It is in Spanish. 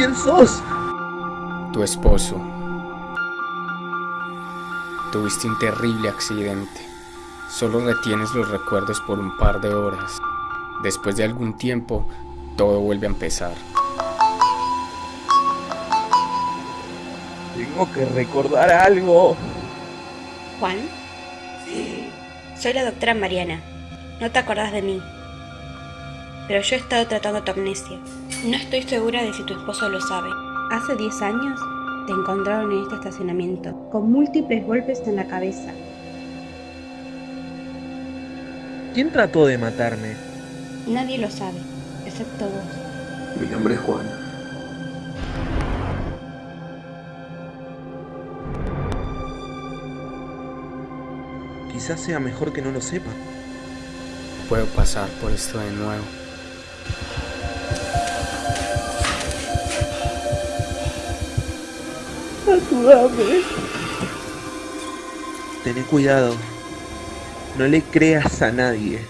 quién sos. Tu esposo. Tuviste un terrible accidente. Solo retienes los recuerdos por un par de horas. Después de algún tiempo, todo vuelve a empezar. Tengo que recordar algo. Juan. Soy la doctora Mariana. No te acordás de mí. Pero yo he estado tratando tu amnesia. No estoy segura de si tu esposo lo sabe. Hace 10 años te encontraron en este estacionamiento, con múltiples golpes en la cabeza. ¿Quién trató de matarme? Nadie lo sabe, excepto vos. Mi nombre es Juan. Quizás sea mejor que no lo sepa. Puedo pasar por esto de nuevo. Ayúdame. Ten cuidado. No le creas a nadie.